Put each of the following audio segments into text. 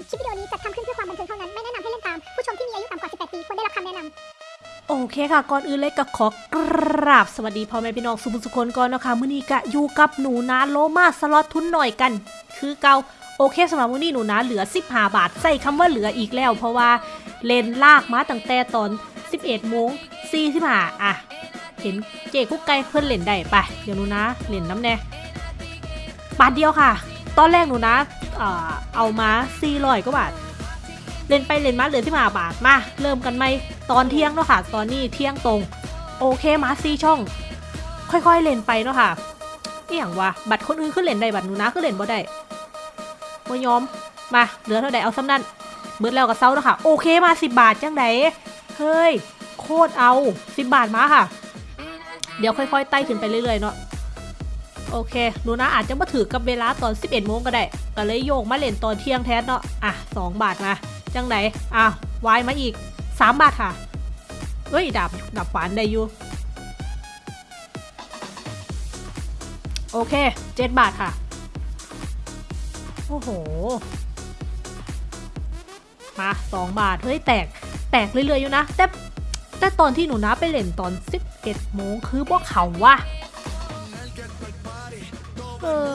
ญคลิปวิดีโอนี้จัดทำขึ้นเพื่อความบันเทิงเท่านั้น ไม่แนะนำให้เล่นตาม ผู้ชมที่มีอายุต่ำกว่า 18 ปีควรได้รับคำแนะนำโอเคค่ะ ก่อนอื่นเลยก็ขอกราบสวัสดีพ่อแม่พี่น้องสุภุสุคนก่อนนะคะมื้อนี้ก็อยู่กับหนูนาโลมาสล็อตทุนหน่อยกัน คือเกาโอเคสำหรับมื้อนี้หนูนาเหลือ 15 บาท ใส่คำว่าเหลืออีกแล้ว เพราะว่าเลนลากมาตั้งแต่ตอน 11โมง45อะ เห็นเจกุ๊กไก่เพื่อนเล่นได้ไป เดี๋ยวหนูนะเล่นน้ำแน่บาทเดียวค่ะ ตอนแรกหนูนะ เอ่อเอามา400กว่าบาท เล่นไปเล่นมาเหลือที่มาบาทมา เริ่มกันไหมตอนเที่ยงเนาะค่ะ ตอนนี้เที่ยงตรง โอเคมาซีช่อง ค่อยๆเล่นไปเนาะค่ะเอหย่างวะบัตรคนอื่นขึ้นเล่นได้บัตรหนูนะขึ้นเล่นบ่ได้บ่ยอมมาเหลือเท่าใดเอาซ้ำนั่นเบิดแล้วกับเซาเนาะค่ะ โอเคมาสิบบาทจังไดเฮ้ยโคตรเอาสิบบาทมาค่ะ เดี๋ยวค่อยๆไต่ขึ้นไปเรื่อยๆเนาะ โอเคหนูนะอาจจะมาถือกับเวลาตอน 11โมงก็ได้ก็เลยโยกมาเล่นตอนเที่ยงแทนเนาะอะ 2 บาทมาจังไหนอ้าววายมาอีก 3 บาทค่ะเฮ้ยดับดับฝันได้อยู่โอเค 7 บาทค่ะ โอ้โห มา 2 บาท เฮ้ย แตก แตกเรื่อยๆอยู่นะ แต่ แต่ตอนที่หนูนะไปเล่นตอน 11โมงคือพวกเขาว่ะ เออ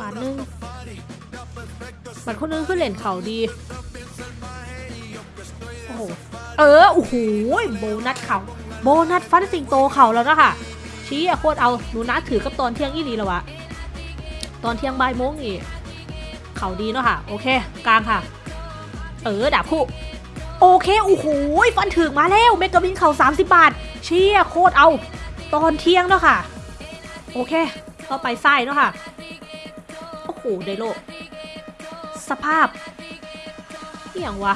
บาทหนึงบาทคนนึงคือเล่นเขาดี โอ้โห เออ โอ้โห โบนัสเขาโบนัสฟันสิงโตเขาแล้วนะคะชี้อะโคตรเอา หนูนะถือกับตอนเที่ยงอีหลีแล้ววะ ตอนเที่ยงบ่ายโมงนี่เขาดีเนาะค่ะ โอเค กลางค่ะ เออ ดาบคู่ โอเค โอ้โห ฟันถึงมาแล้ว เมกะบินเขา30 บาท เชี่ยโคตรเอา ตอนเที่ยงเนาะค่ะ โอเคต่อไปไส้เนาะค่ะ โอ้โหไดโลสภาพอหย่างวะ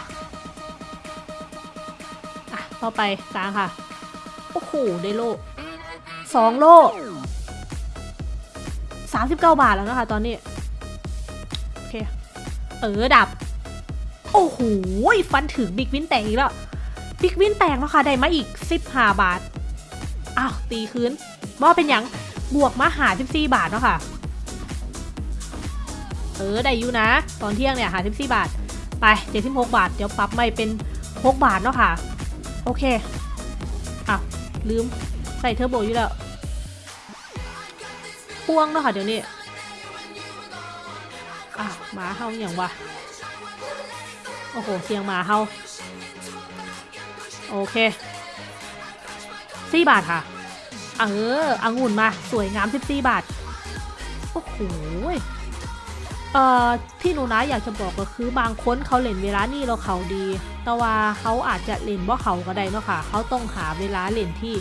อะต่อไปกลางค่ะ โอ้โหไดโลสองโลสามสิบเก้าบาทแล้วนะคะตอนนี้ โอเค เออดับ โอ้โหฟันถึงบิ๊กวินแตกอีกแล้วบิ๊กวินแตกแล้วค่ะ ได้มาอีกสิบห้าบาท อ้าว ตีคืนว่าเป็นหยัง บวกมาหาสิบสี่บาทเนาะค่ะ เออ ได้อยู่นะ ตอนเที่ยงเนี่ยหาสิบสี่บาท ไปเจ็ดสิบหกบาท เดี๋ยวปรับไม่เป็นหกบาทเนาะค่ะ โอเคอะลืมใส่เทอร์โบอยู่แล้วพ่วงเนาะค่ะเดี๋ยวนี้อะหมาเฮาอย่างวะ โอ้โห เสียงหมาเฮาโอเคสี่บาทค่ะ เออองุ่นมา สวยงามสิบสี่บาท โอ้โหเอ่อที่หนูนะอยากจะบอกก็คือบางคนเขาเล่นเวลานี่เราเขาดี แต่ว่าเขาอาจจะเล่นว่เขาก็ได้เนาะค่ะ เขาต้องหาเวลาเล่นที่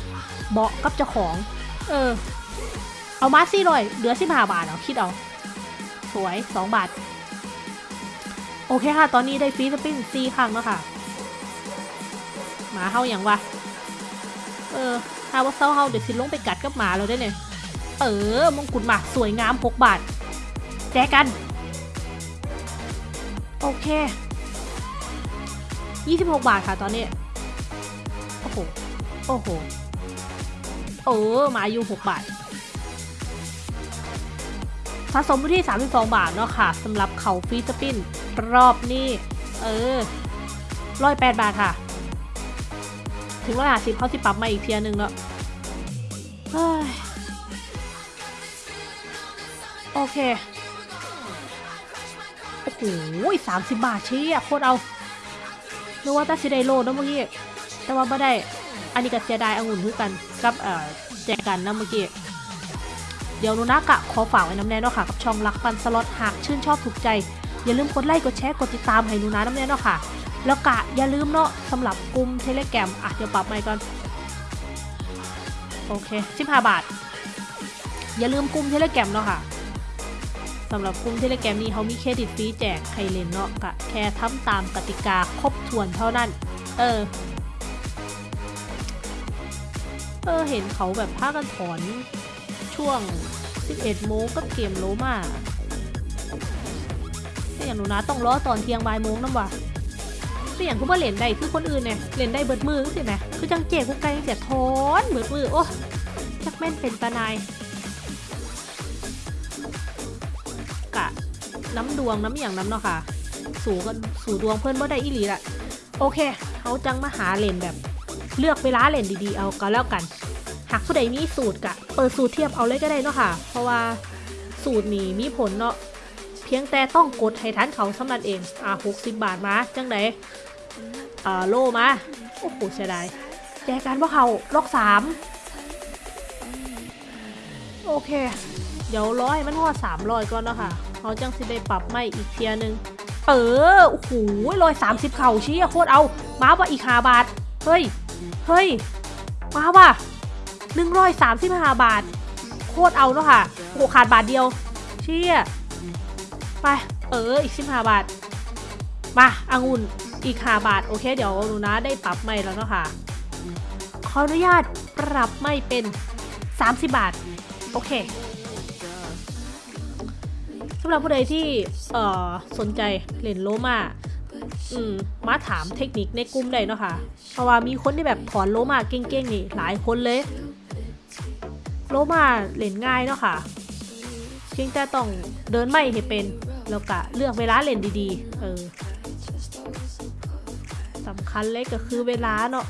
เหมาะกับเจ้าของ เออ เอามาสี่ร้อยเหลือสิบห้าบาทเอาคิดเอา สวยสองบาท โอเคค่ะ ตอนนี้ได้ฟรีสปินซีครั้งแล้วค่ะ หมาเฮาอย่างวะ เออถ้าว่าเศร้าเฮาเดี๋ยวสิลงไปกัดกับหมาเราได้เนี่ยเออมงกุฎหมาสวยงามหกบาท แจกัน โอเค 26 บาทค่ะตอนนี้ โอ้โห โอ้โห เออ มาอยู่ 6 บาท สะสมที่ 32 บาทเนาะค่ะสำหรับเขาฟีสปินรอบนี้ เออร้อยแปดบาทค่ะ ถึงร้อยห้าสิบเขาสิปรับมาอีกเทียหนึงเนาะเฮ้ยโอเค โอ้โหสามสิบบาทเชี่ยโคตรเอานึกว่าตาซิไดโลนะเมื่อกี้ แต่ว่าไม่ได้ อันนี้ก็เสียดายองุ่นคือกันกับเอ่อแจกันนะเมื่อกี้เดี๋ยวนูนากะขอฝากไว้น้ำแน่เนาะค่ะกับช่องรักฟันสล็อตหากชื่นชอบถูกใจ อย่าลืมกดไลค์กดแชร์กดติดตามให้นูนาน้ำแน่เนาะค่ะ แล้วกะอย่าลืมเนาะสำหรับกลุ่มเทเลแกรมอะเดี๋ยวปรับใหม่ก่อน โอเค15บาท อย่าลืมกลุ่มเทเลแกรมเนาะค่ะสำหรับกลุ่มเทเลแกรมนี้เขามีเครดิตฟรีแจกใครเล่นเนาะกะแค่ทำตามกติกาครบถ้วนเท่านั้น เออ เออ เห็นเขาแบบพากันถอนช่วง 11โมงกับเกมโลมาแต่อย่างหนูนะต้องรอตอนเที่ยงบ่ายโมงน้ำว่ะ แต่อย่างคือว่าเล่นได้คือคนอื่นเนี่ยเล่นได้เบิดมือสิไหมคือจังเจ๊กุ๊กไก่เสียทอนเบิดมือโอ้จักแม่นเป็นตานายกะน้ำดวงน้ำอย่างน้ำเนาะค่ะ สูกันสูดวงเพื่อนบ่ได้อีหลีละโอเคเขาจังมาหาเลนแบบ เลือกเวลาเลนดีๆเอาก็แล้วกัน หากผู้ใดมีสูตรกะเปิดสูตรเทียบเอาเลยก็ได้เนาะค่ะ เพราะว่าสูตรนี้มีผลเนาะเพียงแต่ต้องกดให้ทันเขาสำนันเอง อะหกสิบบาทมา จังได อ่าโลมา โอ้โหเสียดายแจกันว่าเขาล็อกสามโอเค เดี๋ยวร้อยมันหัวสามร้อยก่อนเนาะค่ะเขาจังสิได้ปรับไม่อีกเทียหนึง เออโอ้โหร้อยสามสิบเข่าชี้โคตรเอา มาว่ะอีกห้าบาท เฮ้ย เฮ้ย มาว่ะหนึ่งร้อยสามสิบห้าบาท โคตรเอาเนาะค่ะโอ้โหขาดบาทเดียวเชี่ยไป เออ อีกสิบห้าบาท มาอางุ่น อีกห้าบาท โอเค เดี๋ยวหนูนะได้ปรับไม่แล้วเนาะค่ะ ขออนุญาตปรับไม่เป็น 30 บาท โอเคสำหรับผู้ใดที่เอ่อสนใจเล่นโลมาอืมมาถามเทคนิคในกลุ่มได้เนาะค่ะ เพราะว่ามีคนที่แบบถอนโลมาเก่งๆนี่หลายคนเลย โลมาเล่นง่ายเนาะค่ะ เพียงแต่ต้องเดินไม่ให้เป็น แล้วก็เลือกเวลาเล่นดีๆ เออ สำคัญเลยก็คือเวลาเนาะ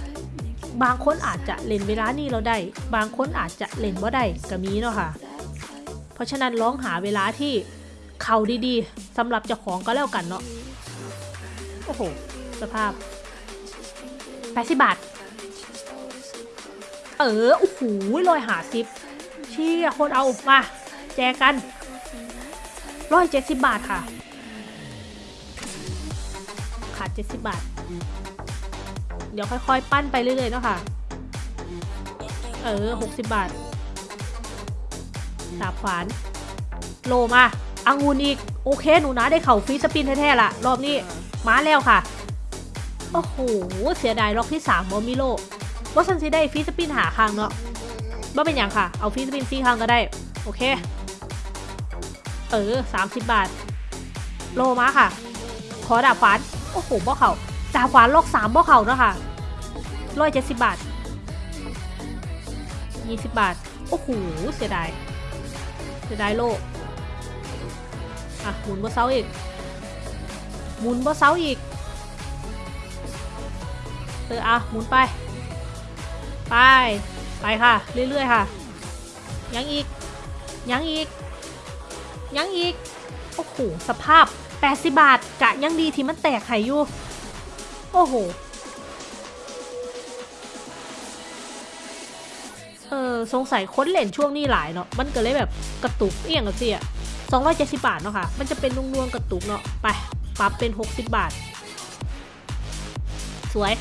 บางคนอาจจะเล่นเวลานี้เราได้ บางคนอาจจะเล่นว่าได้ก็มีเนาะค่ะ เพราะฉะนั้นลองหาเวลาที่เข้าดีๆสำหรับเจ้าของก็แล้วกันเนาะโอ้โห สภาพแปดสิบบาท เออ โอ้โหลอยหาซิปเชี่ยคนเอามา แจกกันร้อยเจ็ดสิบบาทค่ะ ขาดเจ็ดสิบบาท ดี๋ยวค่อยๆ ปั้นไปเรื่อยๆเนาะค่ะ เออหกสิบบาทดาบขวาน โลมาอังุนอีก โอเค หนูนะได้เข่าฟรีสปินแท้ๆละรอบนี้ มาแล้วค่ะ โอ้โห เสียดายล็อกที่3บอมิโลว่าฉันสิได้ฟรีสปินหาครั้งเนาะว่เป็นอย่างค่ะ เอาฟรีสปินซีครั้งก็ได้ โอเค เออ30บาท โลมาค่ะ ขอดาบขวาน โอ้โหบ่เข่าาขวานลอก3บ่เข่าเนาะค่ะร้อยเจ็ดสิบบาท20บาท โอ้โหเสียดายเสียดายโลอะหมุนบ่เซาอีก หมุนบ่เซาอีกเอออะหมุนไป ไป ไปค่ะ เรื่อยๆค่ะ ยังอีก ยังอีก ยังอีก โอ้โห สภาพ 80 บาทกะยังดีที่มันแตกไข่อยู่ โอ้โห เออสงสัยค้นเหรียญช่วงนี้หลายเนาะ มันก็เลยแบบกระตุกเอียงกับเสีย270บาทเนาะค่ะ มันจะเป็นนุ่งๆกระตุกเนาะ ไป ปรับเป็น60บบาท สวย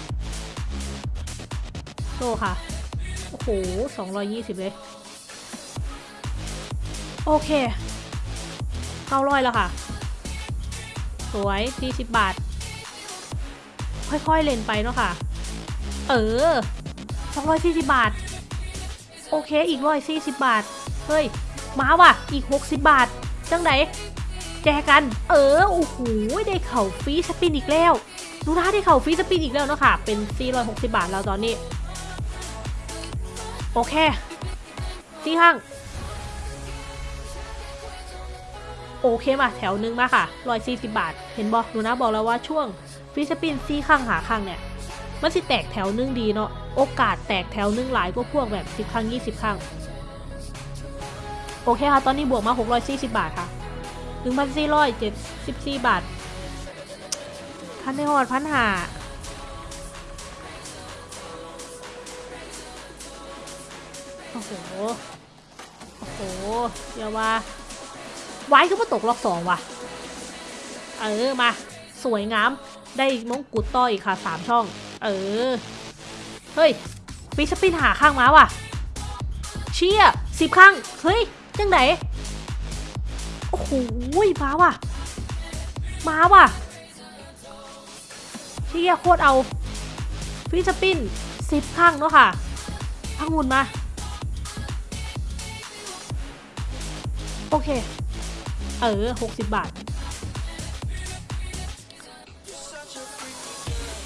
โตค่ะ โอ้โห220เลย โอเค900แล้วค่ะ สวย40บาท ค่อยๆเล่นไปเนาะค่ะ เออ240บาท โอเคอีก140บาท เฮ้ย มาว่ะ อีก60บาท จังไหนแจกัน เออ โอ้โห ได้เข่าฟรีสปินอีกแล้วดูนะได้เข่าฟรีสปินอีกแล้วเนาะค่ะ เป็น 460 บาทแล้วตอนนี้ โอเคที่ห้าง โอเคมาแถวหนึงมาค่ะ 140 บาท เห็นบอกดูนะบอกแล้วว่าช่วง ฟรีสปินซี่ข้างหาข้างเนี่ยมันสิแตกแถวนึงดีเนาะโอกาสแตกแถวนึงหลายกว่าพวกแบบ10ครั้ง20ครั้งโอเคค่ะ ตอนนี้บวกมา 640 บาทค่ะ 1,474 บาท พันในหอดพันหาโอ้โห โอ้โหอย่าว่า ไว้ก็มาตกรอบสองว่ะ เออ มา สวยงาม ได้มงกุฎต่ออีกค่ะสามช่อง เออ เฮ้ยฟิสปินหาข้างมาว่ะ เชี่ยสิบข้าง เฮ้ย จังไหนโอ้โหมาว่ะมาว่ะ เชี่ยโคตรเอาฟิสปินสิบข้างเนาะค่ะพังหุ่นมา โอเค เออหกสิบบาท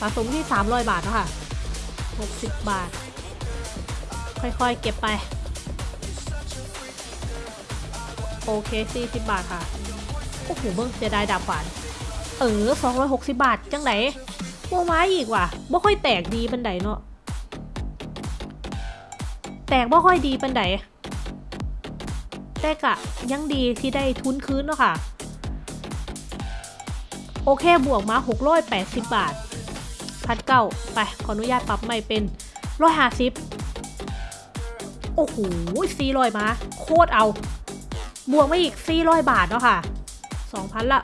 สะสมที่สามร้อยบาทเนาะค่ะหกสิบบาท ค่อยๆ เก็บไป โอเคสี่สิบบาทค่ะ โอ้โหเบิ่งเสียดายดาบฝานเออสองร้อยหกสิบบาท จังไหนโมไม้อีกว่ะบ่ค่อยแตกดีเปันไดเนาะแตกบ่ค่อยดีเปันไดแต่กะยังดีที่ได้ทุนคืนเนาะค่ะ โอเคบวกมา 680 บาท พัดเก้าไป ขออนุญาตปรับใหม่เป็น150โอ้โห400มา โคตรเอา บวกมาอีก400บาทเนาะค่ะ2,000ละ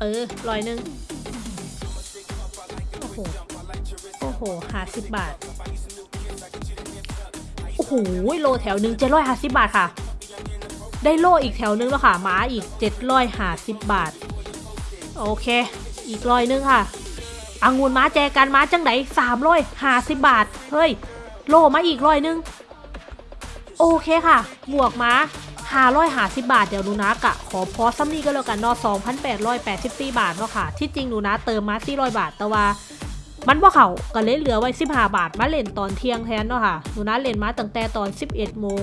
เออร้อยหนึ่งโอ้โห โอ้โหห้าสิบบาท โอ้โห โลแถวหนึ่งเจ็ดร้อยห้าสิบบาทค่ะ ได้โลอีกแถวนึงแล้วค่ะหมาอีกเจ็ดร้อยห้าสิบบาท โอเค อีกร้อยหนึงค่ะอังุนม้าแจกันม้าจังไหนสามร้อยห้าสิบบาท เฮ้ย โลมาอีกร้อยหนึง โอเคค่ะ บวกม้า550บาท เดี๋ยวหนูนะกะขอพอซ้ำนี้ก็แล้วกันเนาะ2,884บาทเนาะค่ะ ที่จริงหนูนะเติมมา400บาท แต่ว่ามันว่าเขาก็เลยเหลือไว้15บาท มาเล่นตอนเที่ยงแทนเนาะค่ะ หนูนะเล่นมาตั้งแต่ตอน11โมง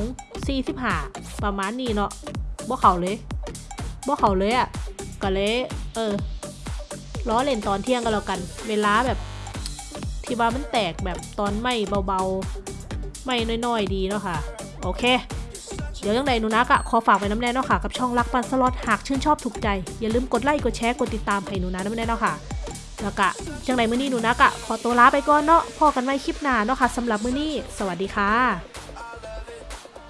45ประมาณนี้เนาะบ่เขาเลยบ่เขาเลยอะก็เลย เออ ล้อเล่นตอนเที่ยงก็แล้วกัน เวลาแบบที่ว่ามันแตกแบบตอนไม่เบาๆ ไม่น้อยๆดีเนาะค่ะ โอเค เดี๋ยวยังไงหนูนักอะขอฝากไว้น้ำแน่เนาะค่ะ กับช่องรักปันสล็อตหากชื่นชอบถูกใจ อย่าลืมกดไลค์กดแชร์กดติดตามให้หนูนะน้ำแน่เนาะค่ะแล้วก็จังไรมื้อนี้หนูนักอะขอตัวลาไปก่อนเนาะพอกันไว้คลิปหน้าเนาะค่ะสำหรับมื้อนี้ สวัสดีค่ะ